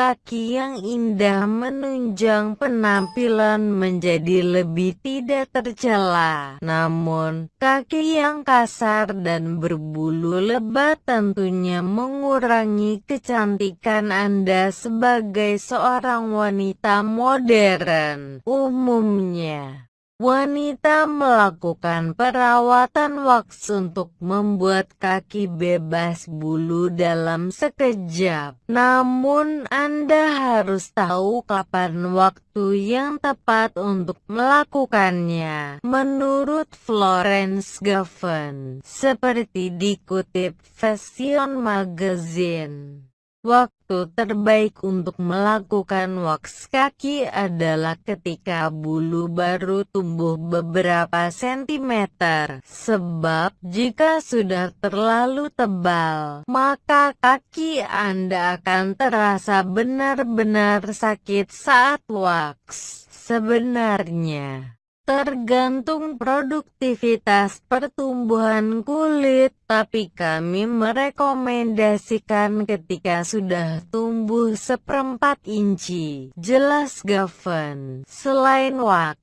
Kaki yang indah menunjang penampilan menjadi lebih tidak tercela. Namun, kaki yang kasar dan berbulu lebat tentunya mengurangi kecantikan Anda sebagai seorang wanita modern. Umumnya, Wanita melakukan perawatan wax untuk membuat kaki bebas bulu dalam sekejap. Namun Anda harus tahu kapan waktu yang tepat untuk melakukannya. Menurut Florence Gavan, seperti dikutip Fashion Magazine. Waktu terbaik untuk melakukan wax kaki adalah ketika bulu baru tumbuh beberapa sentimeter. Sebab jika sudah terlalu tebal, maka kaki Anda akan terasa benar-benar sakit saat wax. Sebenarnya, tergantung produktivitas pertumbuhan kulit, tapi kami merekomendasikan ketika sudah tumbuh seperempat inci. Jelas Gavan, selain wax,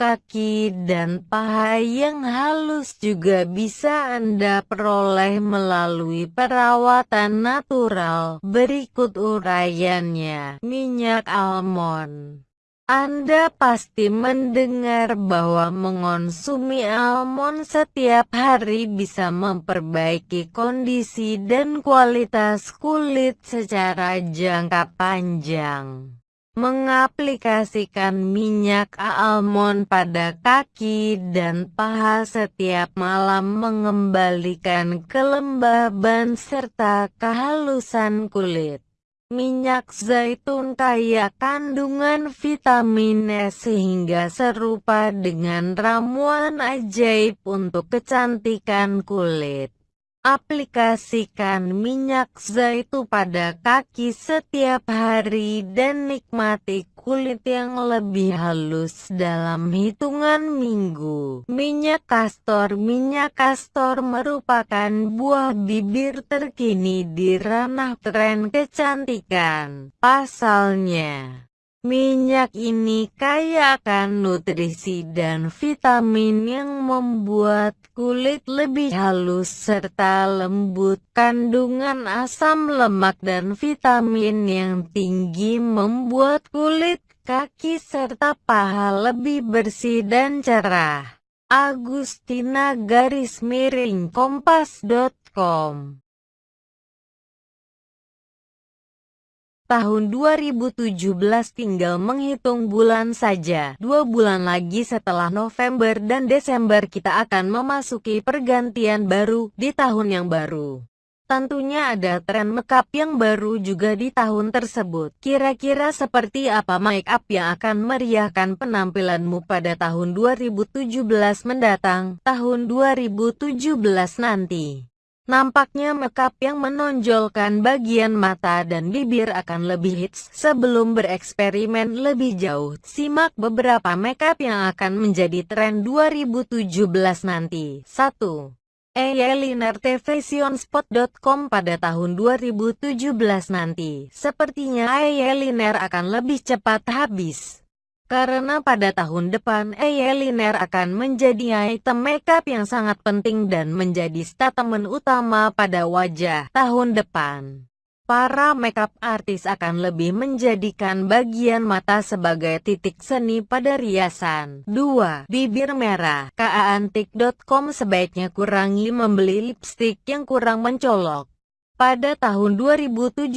kaki dan paha yang halus juga bisa Anda peroleh melalui perawatan natural. Berikut uraiannya, minyak almond. Anda pasti mendengar bahwa mengonsumi almond setiap hari bisa memperbaiki kondisi dan kualitas kulit secara jangka panjang. Mengaplikasikan minyak almond pada kaki dan paha setiap malam mengembalikan kelembaban serta kehalusan kulit. Minyak zaitun kaya kandungan vitamin E sehingga serupa dengan ramuan ajaib untuk kecantikan kulit. Aplikasikan minyak zaitun pada kaki setiap hari dan nikmati kulit yang lebih halus dalam hitungan minggu. Minyak kastor Minyak kastor merupakan buah bibir terkini di ranah tren kecantikan. Pasalnya, Minyak ini kaya akan nutrisi dan vitamin yang membuat kulit lebih halus serta lembut. Kandungan asam lemak dan vitamin yang tinggi membuat kulit kaki serta paha lebih bersih dan cerah. Agustina garis miring kompas.com Tahun 2017 tinggal menghitung bulan saja. Dua bulan lagi setelah November dan Desember kita akan memasuki pergantian baru di tahun yang baru. Tentunya ada tren makeup yang baru juga di tahun tersebut. Kira-kira seperti apa make up yang akan meriahkan penampilanmu pada tahun 2017 mendatang, tahun 2017 nanti? Nampaknya makeup yang menonjolkan bagian mata dan bibir akan lebih hits sebelum bereksperimen lebih jauh. Simak beberapa makeup yang akan menjadi tren 2017 nanti. 1. Eyeliner tvsionspot.com pada tahun 2017 nanti. Sepertinya eyeliner akan lebih cepat habis. Karena pada tahun depan eyeliner akan menjadi item makeup yang sangat penting dan menjadi statement utama pada wajah tahun depan. Para makeup artis akan lebih menjadikan bagian mata sebagai titik seni pada riasan. 2. Bibir merah. Kaantik.com sebaiknya kurangi membeli lipstick yang kurang mencolok. Pada tahun 2017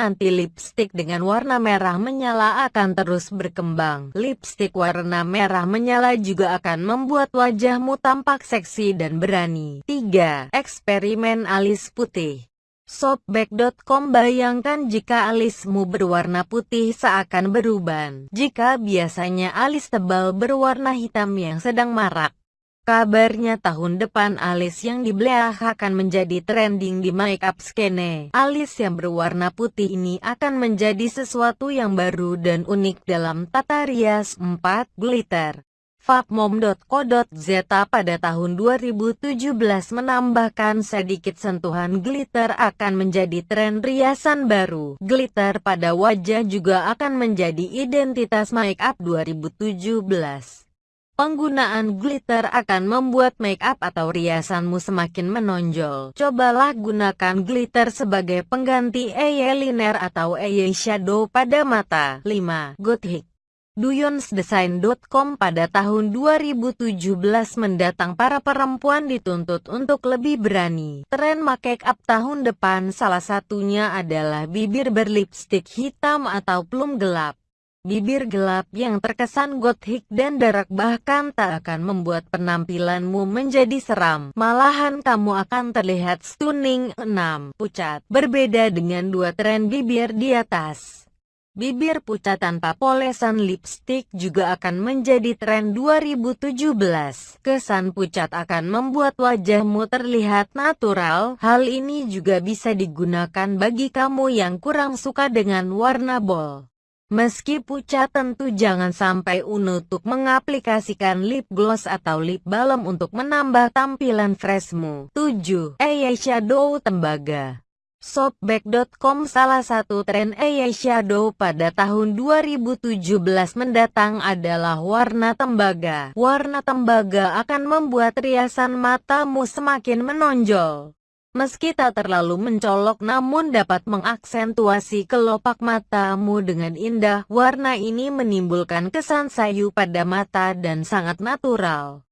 nanti lipstick dengan warna merah menyala akan terus berkembang. Lipstick warna merah menyala juga akan membuat wajahmu tampak seksi dan berani. 3. Eksperimen alis putih Shopback.com bayangkan jika alismu berwarna putih seakan beruban. Jika biasanya alis tebal berwarna hitam yang sedang marak, Kabarnya tahun depan alis yang dibelah akan menjadi trending di makeup skene. Alis yang berwarna putih ini akan menjadi sesuatu yang baru dan unik dalam tata rias 4 glitter. Fapmom.co.za pada tahun 2017 menambahkan sedikit sentuhan glitter akan menjadi tren riasan baru. Glitter pada wajah juga akan menjadi identitas make up 2017. Penggunaan glitter akan membuat make up atau riasanmu semakin menonjol. Cobalah gunakan glitter sebagai pengganti eyeliner atau eyeshadow pada mata. 5. Gothic Duyonsdesign.com pada tahun 2017 mendatang para perempuan dituntut untuk lebih berani. Tren make up tahun depan salah satunya adalah bibir berlipstik hitam atau plum gelap. Bibir gelap yang terkesan gothic dan dark bahkan tak akan membuat penampilanmu menjadi seram. Malahan kamu akan terlihat stunning. 6. Pucat Berbeda dengan dua tren bibir di atas. Bibir pucat tanpa polesan lipstick juga akan menjadi tren 2017. Kesan pucat akan membuat wajahmu terlihat natural. Hal ini juga bisa digunakan bagi kamu yang kurang suka dengan warna bold. Meski pucat tentu jangan sampai untuk mengaplikasikan lip gloss atau lip balm untuk menambah tampilan freshmu. 7. Eyeshadow tembaga Shopback.com Salah satu tren eyeshadow pada tahun 2017 mendatang adalah warna tembaga. Warna tembaga akan membuat riasan matamu semakin menonjol. Meski tak terlalu mencolok namun dapat mengaksentuasi kelopak matamu dengan indah, warna ini menimbulkan kesan sayu pada mata dan sangat natural.